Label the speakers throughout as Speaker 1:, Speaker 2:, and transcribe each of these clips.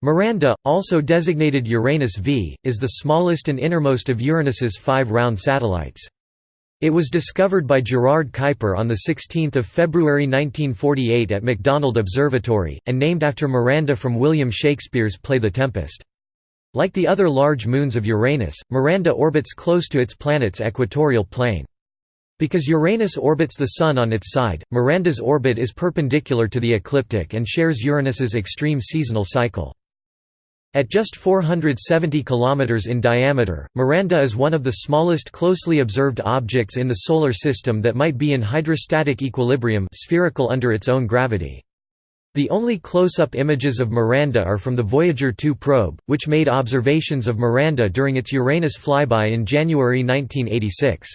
Speaker 1: Miranda, also designated Uranus V, is the smallest and innermost of Uranus's five round satellites. It was discovered by Gerard Kuiper on 16 February 1948 at McDonald Observatory, and named after Miranda from William Shakespeare's play The Tempest. Like the other large moons of Uranus, Miranda orbits close to its planet's equatorial plane. Because Uranus orbits the Sun on its side, Miranda's orbit is perpendicular to the ecliptic and shares Uranus's extreme seasonal cycle. At just 470 km in diameter, Miranda is one of the smallest closely observed objects in the Solar System that might be in hydrostatic equilibrium spherical under its own gravity. The only close-up images of Miranda are from the Voyager 2 probe, which made observations of Miranda during its Uranus flyby in January 1986.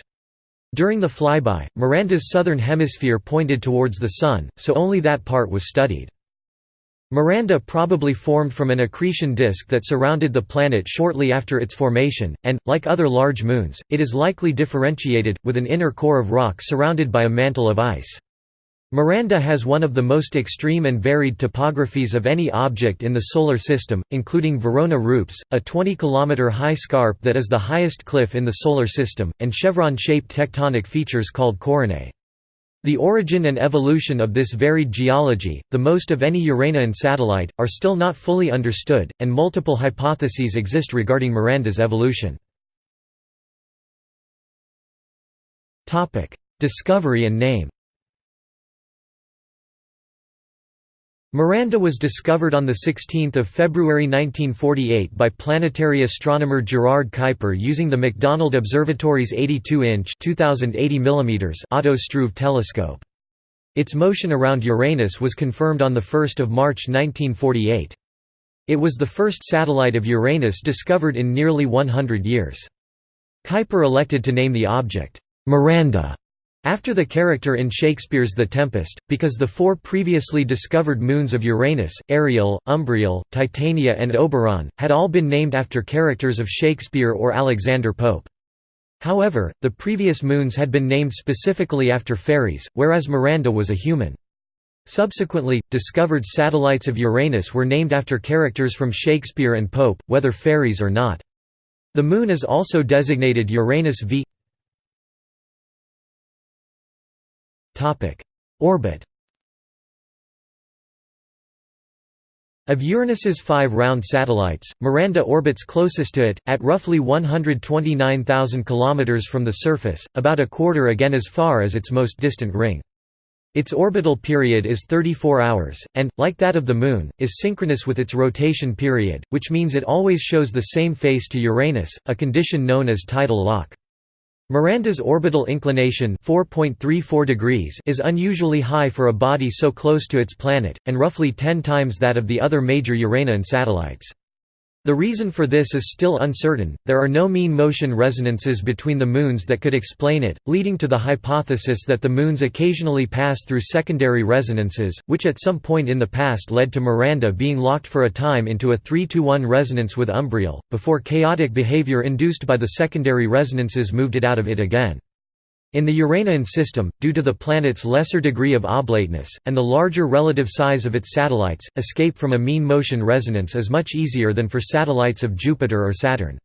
Speaker 1: During the flyby, Miranda's southern hemisphere pointed towards the Sun, so only that part was studied. Miranda probably formed from an accretion disk that surrounded the planet shortly after its formation, and, like other large moons, it is likely differentiated, with an inner core of rock surrounded by a mantle of ice. Miranda has one of the most extreme and varied topographies of any object in the Solar System, including Verona Rupes, a 20-km-high scarp that is the highest cliff in the Solar System, and chevron-shaped tectonic features called coronae. The origin and evolution of this varied geology, the most of any Uranian satellite, are still not fully understood, and multiple hypotheses exist regarding Miranda's evolution. Discovery and name Miranda was discovered on 16 February 1948 by planetary astronomer Gerard Kuiper using the McDonald Observatory's 82-inch Otto Struve telescope. Its motion around Uranus was confirmed on 1 March 1948. It was the first satellite of Uranus discovered in nearly 100 years. Kuiper elected to name the object, Miranda, after the character in Shakespeare's The Tempest, because the four previously discovered moons of Uranus, Ariel, Umbriel, Titania and Oberon, had all been named after characters of Shakespeare or Alexander Pope. However, the previous moons had been named specifically after fairies, whereas Miranda was a human. Subsequently, discovered satellites of Uranus were named after characters from Shakespeare and Pope, whether fairies or not. The Moon is also designated Uranus V Orbit Of Uranus's five round satellites, Miranda orbits closest to it, at roughly 129,000 km from the surface, about a quarter again as far as its most distant ring. Its orbital period is 34 hours, and, like that of the Moon, is synchronous with its rotation period, which means it always shows the same face to Uranus, a condition known as tidal lock. Miranda's orbital inclination 4.34 degrees is unusually high for a body so close to its planet, and roughly 10 times that of the other major Uranian satellites. The reason for this is still uncertain, there are no mean motion resonances between the moons that could explain it, leading to the hypothesis that the moons occasionally pass through secondary resonances, which at some point in the past led to Miranda being locked for a time into a 3–1 resonance with Umbriel, before chaotic behavior induced by the secondary resonances moved it out of it again. In the Uranian system, due to the planet's lesser degree of oblateness, and the larger relative size of its satellites, escape from a mean motion resonance is much easier than for satellites of Jupiter or Saturn.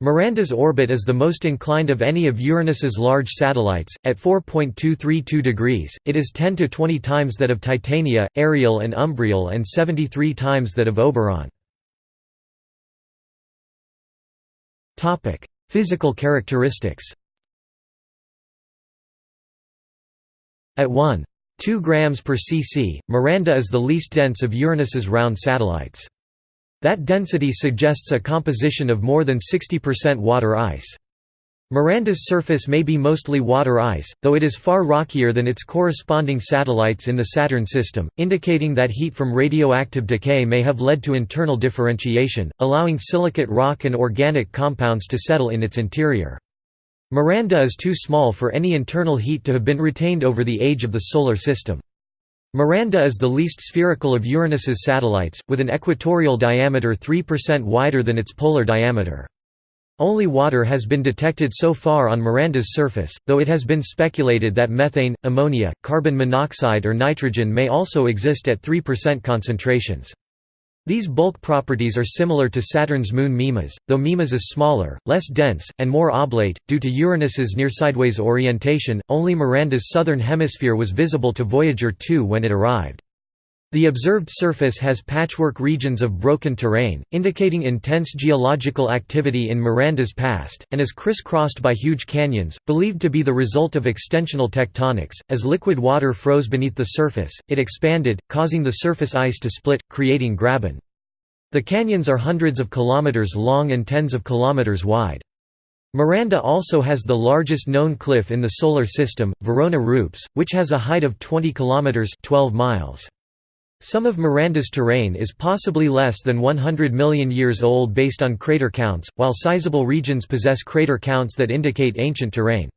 Speaker 1: Miranda's orbit is the most inclined of any of Uranus's large satellites, at 4.232 degrees, it is 10 to 20 times that of Titania, Ariel and Umbriel and 73 times that of Oberon. Physical characteristics At 1.2 grams per cc, Miranda is the least dense of Uranus's round satellites. That density suggests a composition of more than 60% water ice. Miranda's surface may be mostly water ice, though it is far rockier than its corresponding satellites in the Saturn system, indicating that heat from radioactive decay may have led to internal differentiation, allowing silicate rock and organic compounds to settle in its interior. Miranda is too small for any internal heat to have been retained over the age of the Solar System. Miranda is the least spherical of Uranus's satellites, with an equatorial diameter 3% wider than its polar diameter. Only water has been detected so far on Miranda's surface, though it has been speculated that methane, ammonia, carbon monoxide or nitrogen may also exist at 3% concentrations. These bulk properties are similar to Saturn's moon Mimas, though Mimas is smaller, less dense, and more oblate. Due to Uranus's near sideways orientation, only Miranda's southern hemisphere was visible to Voyager 2 when it arrived. The observed surface has patchwork regions of broken terrain, indicating intense geological activity in Miranda's past, and is crisscrossed by huge canyons, believed to be the result of extensional tectonics. As liquid water froze beneath the surface, it expanded, causing the surface ice to split, creating graben. The canyons are hundreds of kilometers long and tens of kilometers wide. Miranda also has the largest known cliff in the Solar System, Verona Rupes, which has a height of 20 kilometers 12 miles. Some of Miranda's terrain is possibly less than 100 million years old based on crater counts, while sizable regions possess crater counts that indicate ancient terrain.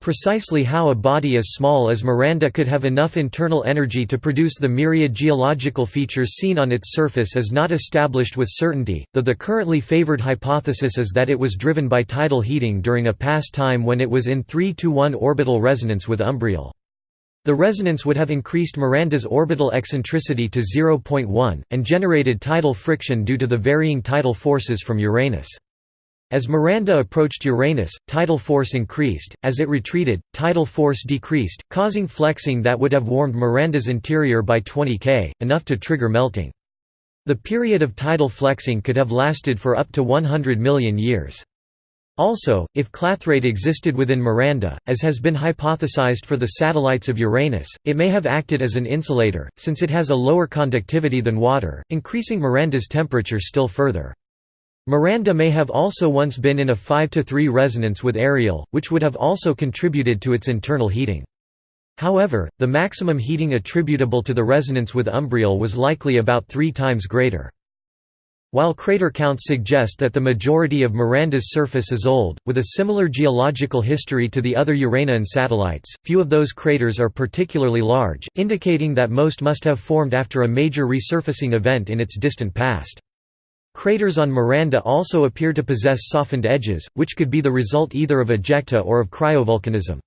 Speaker 1: Precisely how a body as small as Miranda could have enough internal energy to produce the myriad geological features seen on its surface is not established with certainty, though the currently favored hypothesis is that it was driven by tidal heating during a past time when it was in 3–1 orbital resonance with Umbriel. The resonance would have increased Miranda's orbital eccentricity to 0.1, and generated tidal friction due to the varying tidal forces from Uranus. As Miranda approached Uranus, tidal force increased, as it retreated, tidal force decreased, causing flexing that would have warmed Miranda's interior by 20 K, enough to trigger melting. The period of tidal flexing could have lasted for up to 100 million years. Also, if clathrate existed within Miranda, as has been hypothesized for the satellites of Uranus, it may have acted as an insulator, since it has a lower conductivity than water, increasing Miranda's temperature still further. Miranda may have also once been in a 5–3 resonance with Ariel, which would have also contributed to its internal heating. However, the maximum heating attributable to the resonance with Umbriel was likely about three times greater. While crater counts suggest that the majority of Miranda's surface is old, with a similar geological history to the other Uranian satellites, few of those craters are particularly large, indicating that most must have formed after a major resurfacing event in its distant past. Craters on Miranda also appear to possess softened edges, which could be the result either of ejecta or of cryovolcanism.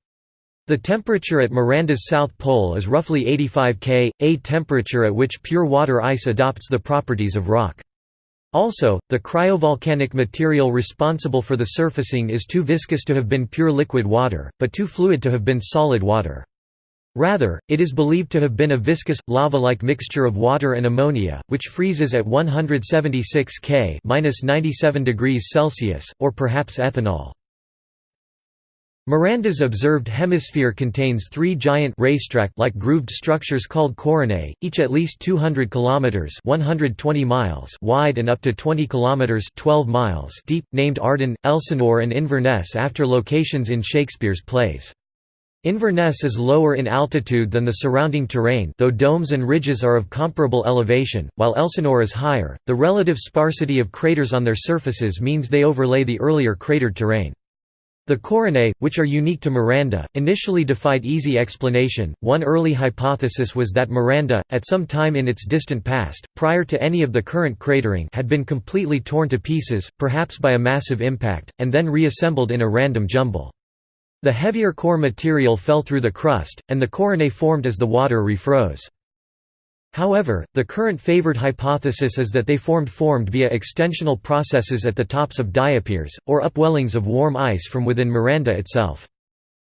Speaker 1: The temperature at Miranda's south pole is roughly 85 K, a temperature at which pure water ice adopts the properties of rock. Also, the cryovolcanic material responsible for the surfacing is too viscous to have been pure liquid water, but too fluid to have been solid water. Rather, it is believed to have been a viscous, lava-like mixture of water and ammonia, which freezes at 176 K (-97 degrees Celsius), or perhaps ethanol. Miranda's observed hemisphere contains three giant racetrack-like grooved structures called coronae, each at least 200 kilometers (120 miles) wide and up to 20 kilometers (12 miles) deep, named Arden, Elsinore and Inverness after locations in Shakespeare's plays. Inverness is lower in altitude than the surrounding terrain though domes and ridges are of comparable elevation, while Elsinore is higher. The relative sparsity of craters on their surfaces means they overlay the earlier cratered terrain. The coronae, which are unique to Miranda, initially defied easy explanation. One early hypothesis was that Miranda, at some time in its distant past, prior to any of the current cratering, had been completely torn to pieces, perhaps by a massive impact, and then reassembled in a random jumble. The heavier core material fell through the crust, and the coronae formed as the water refroze. However, the current favored hypothesis is that they formed formed via extensional processes at the tops of diapirs, or upwellings of warm ice from within Miranda itself.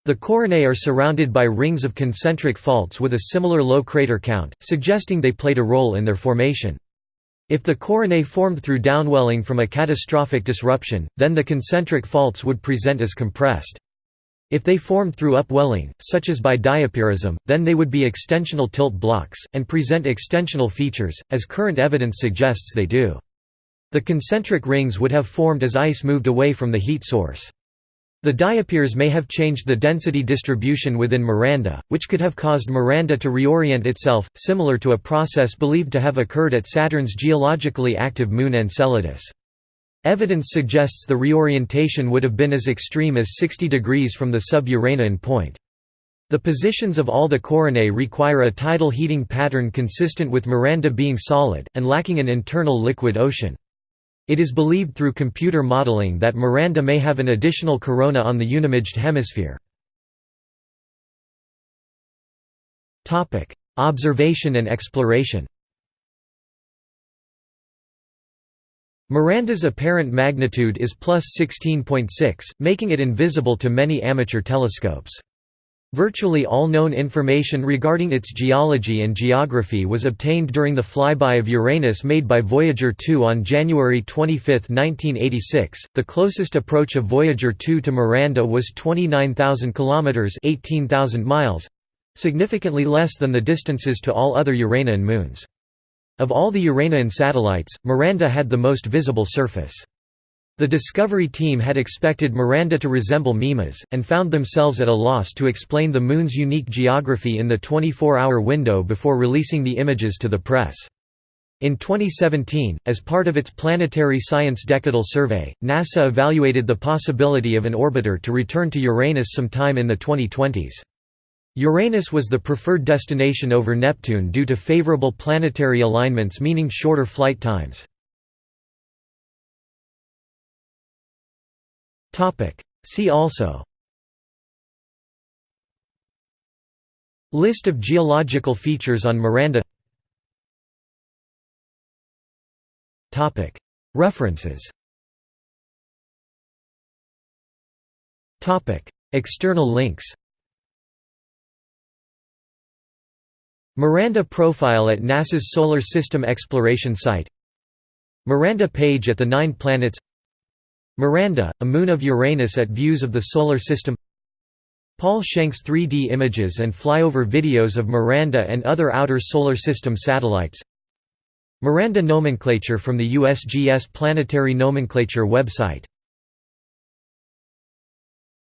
Speaker 1: The coronae are surrounded by rings of concentric faults with a similar low crater count, suggesting they played a role in their formation. If the coronae formed through downwelling from a catastrophic disruption, then the concentric faults would present as compressed. If they formed through upwelling, such as by diapirism, then they would be extensional tilt blocks, and present extensional features, as current evidence suggests they do. The concentric rings would have formed as ice moved away from the heat source. The diapirs may have changed the density distribution within Miranda, which could have caused Miranda to reorient itself, similar to a process believed to have occurred at Saturn's geologically active moon Enceladus. Evidence suggests the reorientation would have been as extreme as 60 degrees from the sub-Uranian point. The positions of all the coronae require a tidal heating pattern consistent with Miranda being solid, and lacking an internal liquid ocean. It is believed through computer modeling that Miranda may have an additional corona on the unimaged hemisphere. Observation and exploration Miranda's apparent magnitude is plus 16.6, making it invisible to many amateur telescopes. Virtually all known information regarding its geology and geography was obtained during the flyby of Uranus made by Voyager 2 on January 25, 1986. The closest approach of Voyager 2 to Miranda was 29,000 kilometers (18,000 miles), significantly less than the distances to all other Uranian moons. Of all the Uranian satellites, Miranda had the most visible surface. The Discovery team had expected Miranda to resemble Mimas, and found themselves at a loss to explain the Moon's unique geography in the 24-hour window before releasing the images to the press. In 2017, as part of its Planetary Science Decadal Survey, NASA evaluated the possibility of an orbiter to return to Uranus sometime in the 2020s. Uranus was the preferred destination over Neptune due to favorable planetary alignments meaning shorter flight times. See also List of geological features on Miranda References External links Miranda profile at NASA's Solar System Exploration Site. Miranda page at the Nine Planets. Miranda, a moon of Uranus at views of the Solar System. Paul Schenk's 3D images and flyover videos of Miranda and other outer Solar System satellites. Miranda nomenclature from the USGS Planetary Nomenclature website